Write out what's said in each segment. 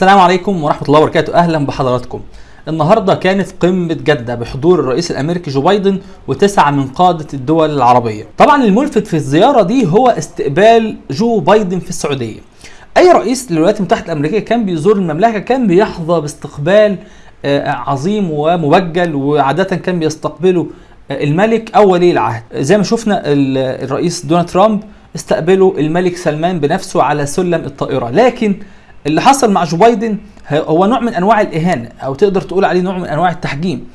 السلام عليكم ورحمة الله وبركاته. أهلا بحضراتكم. النهاردة كانت قمة جدة بحضور الرئيس الأمريكي جو بايدن وتسعة من قادة الدول العربية. طبعا الملفت في الزيارة دي هو استقبال جو بايدن في السعودية. أي رئيس للولايات المتحدة الأمريكية كان بيزور المملكة كان بيحظى باستقبال آه، عظيم ومبجل وعادة كان بيستقبله آه، الملك أو ولي العهد. زي ما شفنا ال- الرئيس دونالد ترامب استقبله الملك سلمان بنفسه على سلم الطائرة. لكن اللي حصل مع جو بايدن هو نوع من أنواع الإهانة أو تقدر تقول عليه نوع من أنواع التحجيم.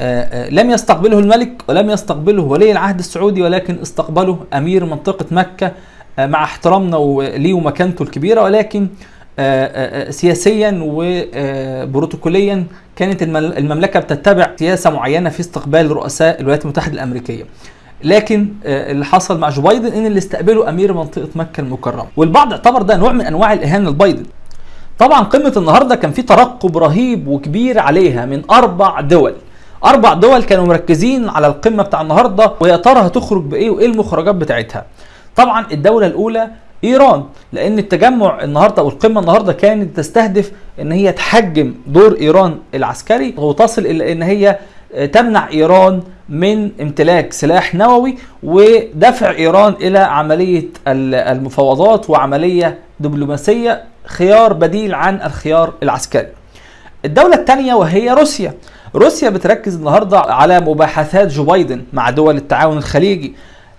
آه، آه، لم يستقبله الملك ولم يستقبله ولي العهد السعودي ولكن استقبله أمير منطقة مكة آه، مع احترامنا ليه ومكانته الكبيرة. ولكن آه، سياسيا وبروتوكوليا كانت المملكة بتتبع سياسة معينة في استقبال رؤساء الولايات المتحدة الأمريكية. لكن اللي حصل مع جو بايدن إن اللي استقبله أمير منطقة مكة المكرمة. والبعض اعتبر ده نوع من أنواع الإهانة لبايدن. طبعا قمة النهارده كان في ترقب رهيب وكبير عليها من أربع دول. أربع دول كانوا مركزين على القمة بتاع النهارده ويا ترى هتخرج بإيه وإيه المخرجات بتاعتها. طبعا الدولة الأولى إيران لأن التجمع النهارده أو القمة النهارده كانت تستهدف إن هي تحجم دور إيران العسكري وتصل إلى إن هي تمنع إيران من امتلاك سلاح نووي ودفع إيران إلى عملية ال- المفاوضات وعملية دبلوماسية خيار بديل عن الخيار العسكري. الدولة الثانية وهي روسيا. روسيا بتركز النهارده على مباحثات جو بايدن مع دول التعاون الخليجي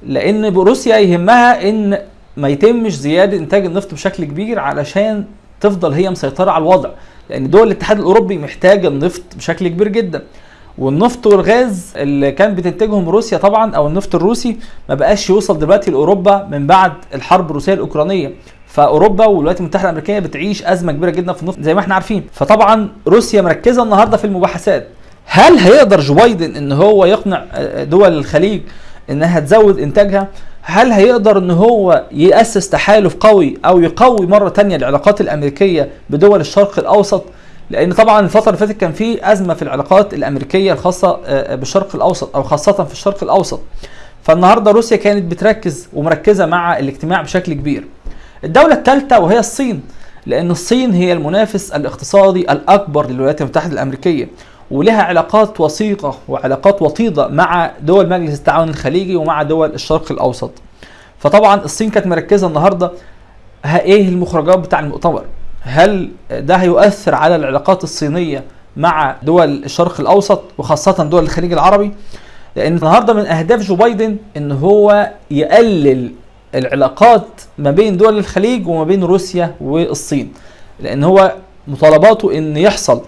لأن روسيا يهمها إن ما يتمش زيادة إنتاج النفط بشكل كبير علشان تفضل هي مسيطرة على الوضع لأن دول الاتحاد الأوروبي محتاجة النفط بشكل كبير جدا والنفط والغاز اللي كان بتنتجهم روسيا طبعا أو النفط الروسي ما بقاش يوصل دلوقتي لأوروبا من بعد الحرب الروسية الأوكرانية. فأوروبا والولايات المتحدة الأمريكية بتعيش أزمة كبيرة جدا في النفط زي ما إحنا عارفين. فطبعا روسيا مركزة النهارده في المباحثات. هل هيقدر جو بايدن إن هو يقنع آه، دول الخليج إنها تزود إنتاجها؟ هل هيقدر إن هو يأسس تحالف قوي أو يقوي مرة تانية العلاقات الأمريكية بدول الشرق الأوسط؟ لأن طبعا الفترة اللي فاتت كان في أزمة في العلاقات الأمريكية الخاصة آه، بالشرق الأوسط أو خاصة في الشرق الأوسط. فالنهاردة روسيا كانت بتركز ومركزة مع الاجتماع بشكل كبير. الدولة الثالثة وهي الصين لأن الصين هي المنافس الاقتصادي الأكبر للولايات المتحدة الأمريكية ولها علاقات وثيقة وعلاقات وطيدة مع دول مجلس التعاون الخليجي ومع دول الشرق الأوسط. فطبعا الصين كانت مركزة النهارده ها إيه المخرجات بتاع المؤتمر؟ هل ده هيؤثر على العلاقات الصينية مع دول الشرق الأوسط وخاصة دول الخليج العربي؟ لأن النهارده من أهداف جو بايدن إن هو يقلل العلاقات ما بين دول الخليج وما بين روسيا والصين لأن هو مطالباته إن يحصل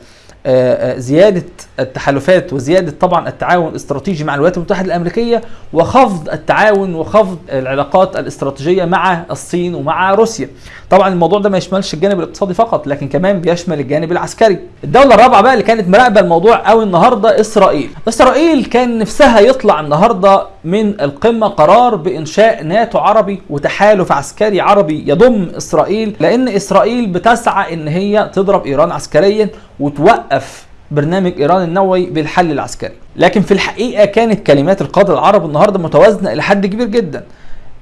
آه، آه، زيادة التحالفات وزيادة طبعا التعاون الاستراتيجي مع الولايات المتحدة الأمريكية وخفض التعاون وخفض العلاقات الاستراتيجية مع الصين ومع روسيا. طبعا الموضوع ده ما يشملش الجانب الاقتصادي فقط لكن كمان بيشمل الجانب العسكري. الدولة الرابعة بقى اللي كانت مراقبة الموضوع قوي النهارده إسرائيل. إسرائيل كان نفسها يطلع النهارده من القمة قرار بإنشاء ناتو عربي وتحالف عسكري عربي يضم إسرائيل لأن إسرائيل بتسعى إن هي تضرب إيران عسكريا وتوقف برنامج إيران النووي بالحل العسكري. لكن في الحقيقة كانت كلمات القادة العرب النهارده متوازنة إلى حد كبير جدا.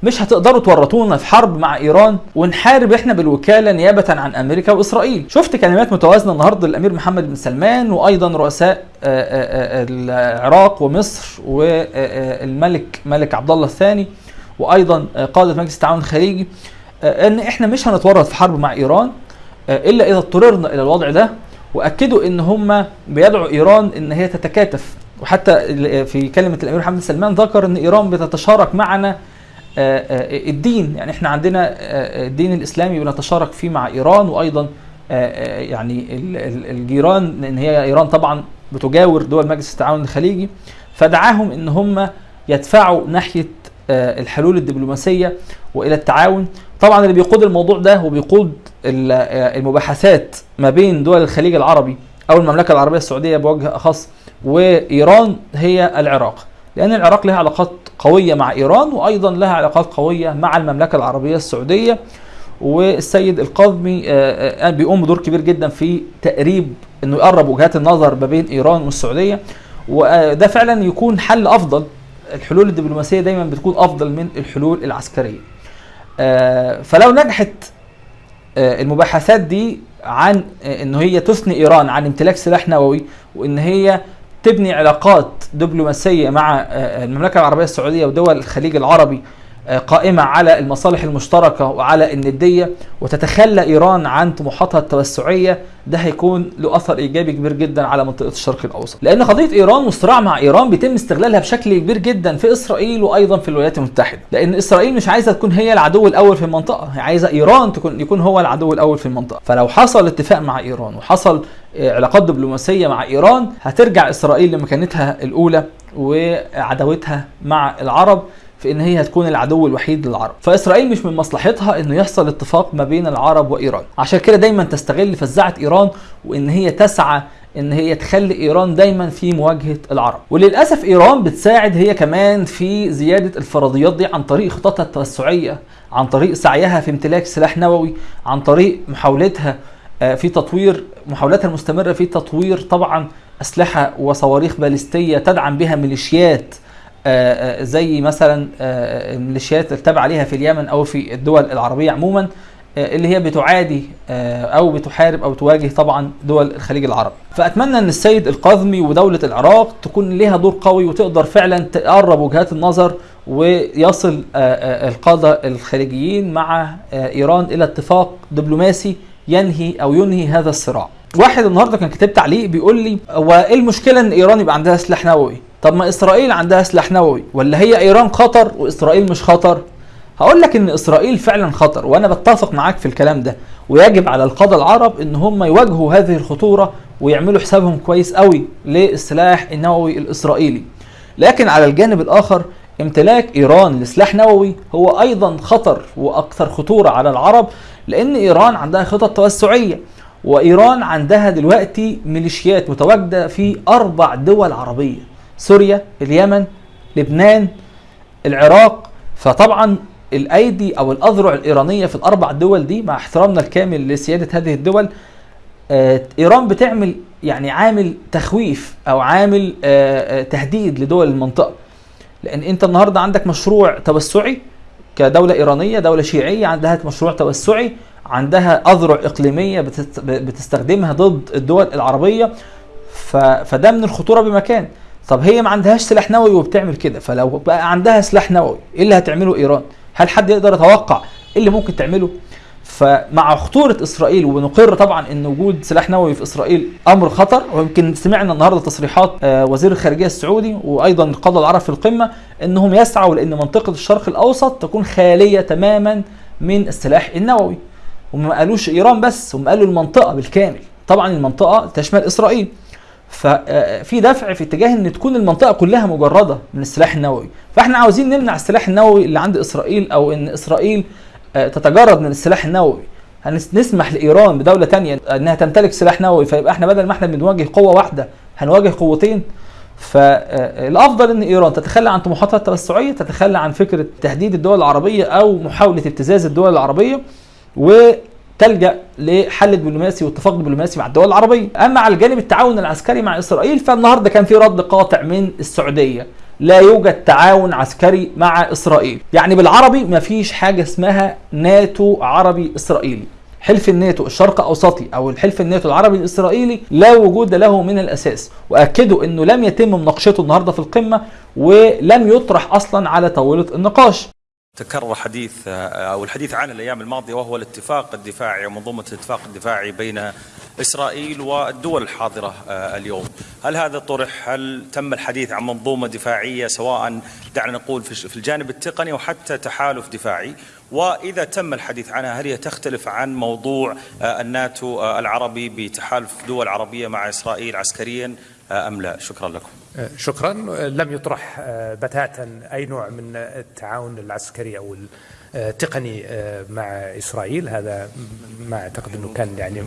مش هتقدروا تورطونا في حرب مع إيران ونحارب إحنا بالوكالة نيابه عن أمريكا وإسرائيل. شفت كلمات متوازنة النهارده للأمير محمد بن سلمان وأيضا رؤساء آه، آه، آه، العراق ومصر والملك ملك عبد الله الثاني وأيضا قادة مجلس التعاون الخليجي. إن إحنا مش هنتورط في حرب مع إيران إلا إذا اضطررنا إلى الوضع ده. وأكدوا إن هم بيدعوا إيران إن هي تتكاتف. وحتى في كلمة الأمير محمد سلمان ذكر إن إيران بتتشارك معنا آه، آه، الدين. يعني إحنا عندنا آه، الدين الإسلامي بنتشارك فيه مع إيران وأيضا يعني ال- ال- الجيران لأن هي إيران طبعا بتجاور دول مجلس التعاون الخليجي. فدعاهم إن هم يدفعوا ناحية الحلول الدبلوماسية وإلى التعاون. طبعا اللي بيقود الموضوع ده وبيقود المباحثات ما بين دول الخليج العربي أو المملكة العربية السعودية بوجه أخص وإيران هي العراق لأن العراق لها علاقات قوية مع إيران وأيضا لها علاقات قوية مع المملكة العربية السعودية والسيد القاضمي آه، آه، بيقوم بدور كبير جدا في تقريب إنه يقرب وجهات النظر ما بين إيران والسعودية وده فعلا يكون حل أفضل. الحلول الدبلوماسية دايما بتكون أفضل من الحلول العسكرية. آه، فلو نجحت آه، المباحثات دي عن إن هي تثني إيران عن امتلاك سلاح نووي وإن هي تبني علاقات دبلوماسية مع المملكة العربية السعودية ودول الخليج العربي قائمة على المصالح المشتركة وعلى الندية وتتخلى إيران عن طموحاتها التوسعية. ده هيكون له أثر إيجابي كبير جدا على منطقة الشرق الأوسط. لأن قضية إيران والصراع مع إيران بيتم استغلالها بشكل كبير جدا في إسرائيل وأيضا في الولايات المتحدة. لأن إسرائيل مش عايزة تكون هي العدو الأول في المنطقة هي عايزة إيران تكون يكون هو العدو الأول في المنطقة. فلو حصل اتفاق مع إيران وحصل علاقات دبلوماسية مع إيران هترجع إسرائيل لمكانتها الأولى وعداوتها مع العرب. في إن هي هتكون العدو الوحيد للعرب. فإسرائيل مش من مصلحتها إنه يحصل اتفاق ما بين العرب وإيران. عشان كده دايما تستغل فزاعة إيران وإن هي تسعى إن هي تخلي إيران دايما في مواجهة العرب. وللأسف إيران بتساعد هي كمان في زيادة الفرضيات دي عن طريق خططها التوسعية عن طريق سعيها في امتلاك سلاح نووي عن طريق محاولتها في تطوير محاولاتها المستمرة في تطوير طبعا أسلحة وصواريخ باليستية تدعم بها ميليشيات زي مثلا الميليشيات التابعه ليها في اليمن أو في الدول العربية عموما اللي هي بتعادي أو بتحارب أو تواجه طبعا دول الخليج العربي. فأتمنى إن السيد القاظمي ودولة العراق تكون لها دور قوي وتقدر فعلا تقرب وجهات النظر ويصل القادة الخليجيين مع إيران إلى اتفاق دبلوماسي ينهي أو ينهي هذا الصراع. واحد النهارده كان كاتب تعليق بيقول لي هو إيه المشكلة إن إيران يبقى عندها سلاح نووي؟ طب ما إسرائيل عندها سلاح نووي ولا هي إيران خطر وإسرائيل مش خطر؟ هقول لك إن إسرائيل فعلا خطر وأنا بتفق معاك في الكلام ده ويجب على القادة العرب إن هم يواجهوا هذه الخطورة ويعملوا حسابهم كويس قوي للسلاح النووي الإسرائيلي. لكن على الجانب الآخر امتلاك إيران لسلاح نووي هو أيضا خطر وأكثر خطورة على العرب لأن إيران عندها خطط توسعية وإيران عندها دلوقتي ميليشيات متواجدة في أربع دول عربية. سوريا اليمن لبنان العراق. فطبعا الأيدي أو الأذرع الإيرانية في الأربع دول دي مع احترامنا الكامل لسيادة هذه الدول آه إيران بتعمل يعني عامل تخويف أو عامل آه تهديد لدول المنطقة. لأن أنت النهارده عندك مشروع توسعي كدولة إيرانية دولة شيعية عندها مشروع توسعي عندها أذرع إقليمية بتستخدمها ضد الدول العربية. فده من الخطورة بمكان. طب هي ما عندهاش سلاح نووي وبتعمل كده فلو بقى عندها سلاح نووي إيه اللي هتعمله إيران؟ هل حد يقدر يتوقع إيه اللي ممكن تعمله؟ فمع خطورة إسرائيل ونقر طبعا أن وجود سلاح نووي في إسرائيل أمر خطر ويمكن سمعنا النهاردة تصريحات وزير الخارجية السعودي وأيضا القادة العرب في القمة أنهم يسعوا لأن منطقة الشرق الأوسط تكون خالية تماما من السلاح النووي. هم ما قالوش إيران بس هم قالوا المنطقة بالكامل. طبعا المنطقة تشمل إسرائيل. ففي دفع في اتجاه إن تكون المنطقة كلها مجردة من السلاح النووي. فإحنا عاوزين نمنع السلاح النووي اللي عند إسرائيل أو إن إسرائيل تتجرد من السلاح النووي. هنسمح لإيران بدولة تانية إنها تمتلك سلاح نووي فيبقى إحنا بدل ما إحنا بنواجه قوة واحدة هنواجه قوتين. فالافضل إن إيران تتخلى عن طموحاتها التوسعية تتخلى عن فكرة تهديد الدول العربية أو محاولة ابتزاز الدول العربية و تلجأ لحل دبلوماسي واتفاق دبلوماسي مع الدول العربية. أما على الجانب التعاون العسكري مع إسرائيل فالنهاردة كان في رد قاطع من السعودية. لا يوجد تعاون عسكري مع إسرائيل. يعني بالعربي ما فيش حاجة اسمها ناتو عربي إسرائيلي. حلف الناتو الشرق أوسطي أو الحلف الناتو العربي الإسرائيلي لا وجود له من الأساس. وأكدوا إنه لم يتم مناقشته النهارده في القمة ولم يطرح أصلا على طاوله النقاش. تكرر حديث أو الحديث عن الأيام الماضية وهو الاتفاق الدفاعي ومنظومة الاتفاق الدفاعي بين إسرائيل والدول الحاضرة اليوم، هل هذا طرح؟ هل تم الحديث عن منظومة دفاعية سواء دعنا نقول في الجانب التقني أو حتى تحالف دفاعي؟ وإذا تم الحديث عنها هل هي تختلف عن موضوع الناتو العربي بتحالف دول عربية مع إسرائيل عسكريا أم لا؟ شكرا لكم. شكرا. لم يطرح بتاتا أي نوع من التعاون العسكري أو التقني مع إسرائيل. هذا ما أعتقد إنه كان يعني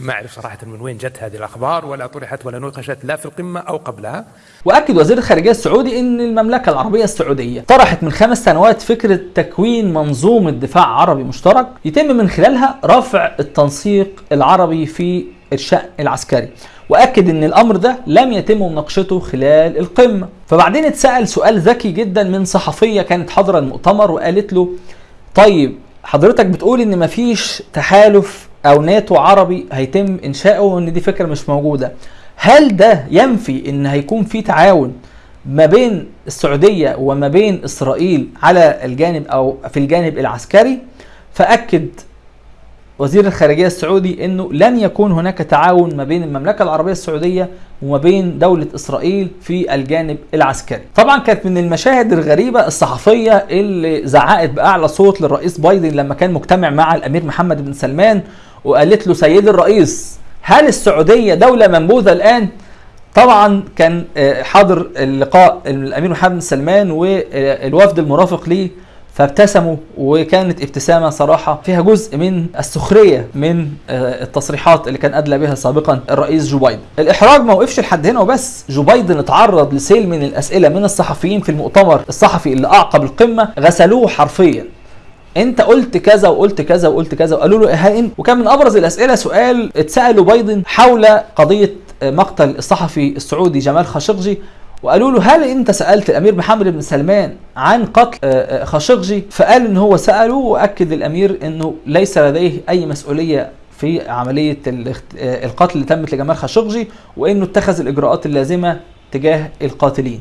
ما أعرف صراحة من وين جت هذه الأخبار ولا طرحت ولا نوقشت لا في القمة أو قبلها. وأكد وزير الخارجية السعودي إن المملكة العربية السعودية طرحت من خمس سنوات فكرة تكوين منظومة دفاع عربي مشترك يتم من خلالها رفع التنسيق العربي في الشأن العسكري. وأكد إن الأمر ده لم يتم مناقشته خلال القمة. فبعدين اتسأل سؤال ذكي جدا من صحفية كانت حاضرة المؤتمر وقالت له طيب حضرتك بتقول إن مفيش تحالف أو ناتو عربي هيتم إنشاؤه وإن دي فكرة مش موجودة. هل ده ينفي إن هيكون في تعاون ما بين السعودية وما بين إسرائيل على الجانب أو في الجانب العسكري؟ فأكد وزير الخارجية السعودي إنه لن يكون هناك تعاون ما بين المملكة العربية السعودية وما بين دولة إسرائيل في الجانب العسكري. طبعا كانت من المشاهد الغريبة الصحفية اللي زعقت بأعلى صوت للرئيس بايدن لما كان مجتمع مع الأمير محمد بن سلمان وقالت له سيدي الرئيس هل السعودية دولة منبوذة الآن؟ طبعا كان حاضر اللقاء الأمير محمد بن سلمان والوفد المرافق ليه فابتسموا وكانت ابتسامة صراحة فيها جزء من السخرية من التصريحات اللي كان أدلى بها سابقا الرئيس جو بايدن. الإحراج ما وقفش لحد هنا وبس. جو بايدن اتعرض لسيل من الأسئلة من الصحفيين في المؤتمر الصحفي اللي أعقب القمة غسلوه حرفيا. أنت قلت كذا وقلت كذا وقلت كذا وقالوا له إيه وكان من أبرز الأسئلة سؤال اتسأله بايدن حول قضية مقتل الصحفي السعودي جمال خاشقجي وقالوا له هل أنت سألت الأمير محمد بن سلمان عن قتل خاشقجي؟ فقال إن هو سأله وأكد الأمير إنه ليس لديه أي مسؤولية في عملية القتل اللي تمت لجمال خاشقجي وإنه اتخذ الإجراءات اللازمة تجاه القاتلين.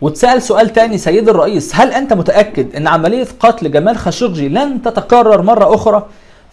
واتسأل سؤال تاني سيد الرئيس هل أنت متأكد إن عملية قتل جمال خاشقجي لن تتكرر مرة أخرى؟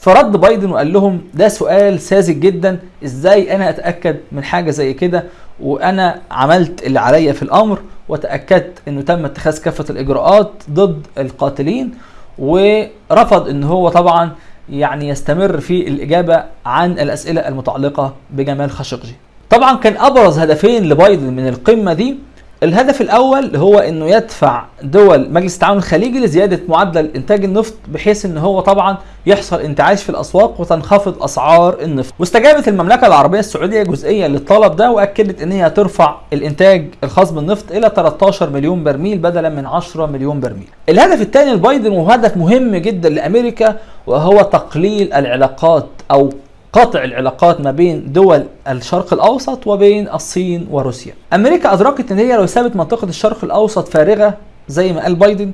فرد بايدن وقال لهم ده سؤال ساذج جدا إزاي أنا أتأكد من حاجة زي كده وأنا عملت اللي عليا في الأمر وتأكدت إنه تم اتخاذ كافة الإجراءات ضد القاتلين ورفض إن هو طبعا يعني يستمر في الإجابة عن الأسئلة المتعلقة بجمال خاشقجي. طبعا كان أبرز هدفين لبايدن من القمة دي الهدف الأول هو إنه يدفع دول مجلس التعاون الخليجي لزيادة معدل إنتاج النفط بحيث إن هو طبعا يحصل انتعاش في الأسواق وتنخفض أسعار النفط. واستجابت المملكة العربية السعودية جزئيا للطلب ده وأكدت إن هي ترفع الإنتاج الخاص بالنفط إلى 13 مليون برميل بدلا من 10 مليون برميل. الهدف الثاني لبايدن وهدف مهم جدا لأمريكا وهو تقليل العلاقات أو قطع العلاقات ما بين دول الشرق الأوسط وبين الصين وروسيا. أمريكا أدركت إن هي لو سابت منطقة الشرق الأوسط فارغة زي ما قال بايدن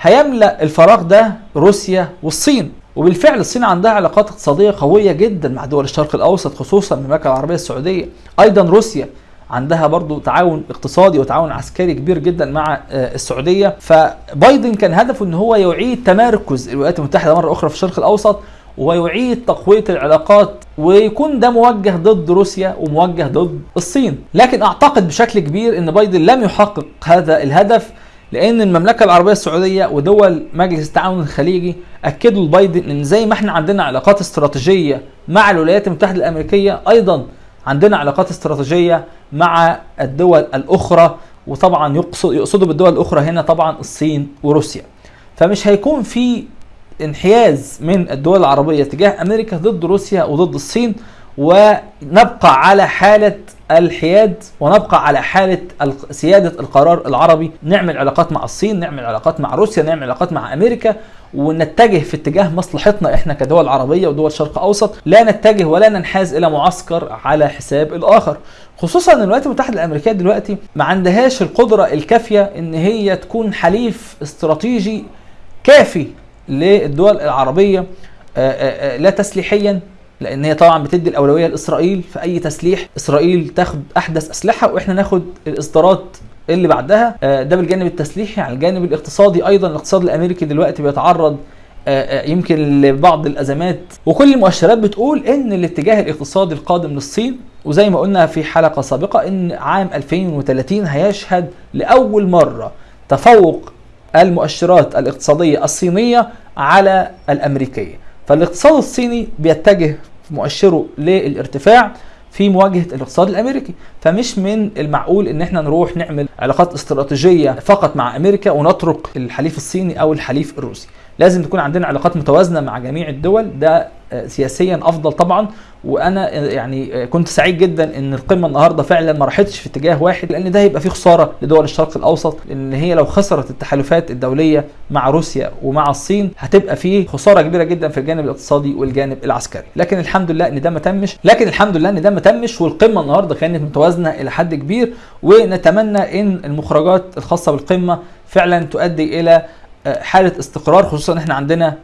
هيملأ الفراغ ده روسيا والصين. وبالفعل الصين عندها علاقات اقتصادية قوية جدا مع دول الشرق الأوسط خصوصا المملكة العربية السعودية. أيضا روسيا عندها برضو تعاون اقتصادي وتعاون عسكري كبير جدا مع السعودية. فبايدن كان هدفه إن هو يعيد تمركز الولايات المتحدة مرة أخرى في الشرق الأوسط ويعيد تقوية العلاقات ويكون ده موجه ضد روسيا وموجه ضد الصين. لكن أعتقد بشكل كبير إن بايدن لم يحقق هذا الهدف لأن المملكة العربية السعودية ودول مجلس التعاون الخليجي أكدوا لبايدن إن زي ما إحنا عندنا علاقات استراتيجية مع الولايات المتحدة الأمريكية أيضا عندنا علاقات استراتيجية مع الدول الأخرى وطبعا يقصد يقصدوا بالدول الأخرى هنا طبعا الصين وروسيا. فمش هيكون في انحياز من الدول العربية تجاه أمريكا ضد روسيا وضد الصين ونبقى على حالة الحياد ونبقى على حالة سيادة القرار العربي. نعمل علاقات مع الصين نعمل علاقات مع روسيا نعمل علاقات مع أمريكا ونتجه في اتجاه مصلحتنا إحنا كدول عربية ودول شرق أوسط. لا نتجه ولا ننحاز إلى معسكر على حساب الآخر. خصوصا ان الولايات المتحدة الأمريكية دلوقتي ما عندهاش القدرة الكافية إن هي تكون حليف استراتيجي كافي للدول العربية لا تسليحيا لأن هي طبعا بتدي الأولوية لإسرائيل. في اي تسليح إسرائيل تاخد أحدث أسلحة وإحنا ناخد الإصدارات اللي بعدها. ده بالجانب التسليحي. على الجانب الاقتصادي أيضا الاقتصاد الأمريكي دلوقتي بيتعرض يمكن لبعض الأزمات. وكل المؤشرات بتقول إن الاتجاه الاقتصادي القادم للصين وزي ما قلنا في حلقة سابقة إن عام 2030 هيشهد لأول مرة تفوق المؤشرات الاقتصادية الصينية على الأمريكية. فالاقتصاد الصيني بيتجه مؤشره للارتفاع في مواجهة الاقتصاد الأمريكي. فمش من المعقول إن إحنا نروح نعمل علاقات استراتيجية فقط مع أمريكا ونترك الحليف الصيني أو الحليف الروسي. لازم تكون عندنا علاقات متوازنة مع جميع الدول. ده سياسيا أفضل طبعا. وأنا يعني كنت سعيد جدا إن القمة النهارده فعلا ما راحتش في اتجاه واحد لأن ده هيبقى فيه خسارة لدول الشرق الأوسط لأن هي لو خسرت التحالفات الدولية مع روسيا ومع الصين هتبقى فيه خسارة كبيرة جدا في الجانب الاقتصادي والجانب العسكري. لكن الحمد لله إن ده ما تمش. لكن الحمد لله إن ده ما تمش والقمة النهارده كانت متوازنة إلى حد كبير. ونتمنى إن المخرجات الخاصة بالقمة فعلا تؤدي إلى حالة استقرار خصوصا إحنا عندنا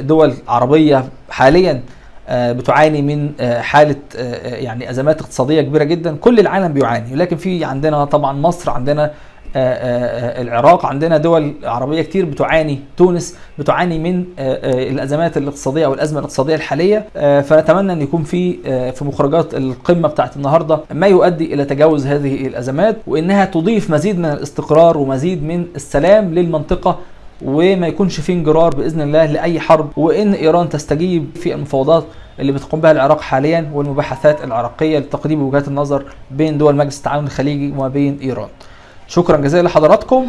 دول عربية حاليا آه، بتعاني من آه، حالة آه، يعني أزمات اقتصادية كبيرة جدا. كل العالم بيعاني لكن في عندنا طبعا مصر عندنا آه، آه، آه، العراق عندنا دول عربية كتير بتعاني. تونس بتعاني من آه، آه، الأزمات الاقتصادية أو الأزمة الاقتصادية الحالية. آه، فنتمنى أن يكون في آه، في مخرجات القمة بتاعت النهارده ما يؤدي إلى تجاوز هذه الأزمات وإنها تضيف مزيد من الاستقرار ومزيد من السلام للمنطقة وما يكونش في انجرار بإذن الله لأي حرب وإن إيران تستجيب في المفاوضات اللي بتقوم بها العراق حاليا والمباحثات العراقية لتقريب وجهات النظر بين دول مجلس التعاون الخليجي وما بين إيران. شكرا جزيلا لحضراتكم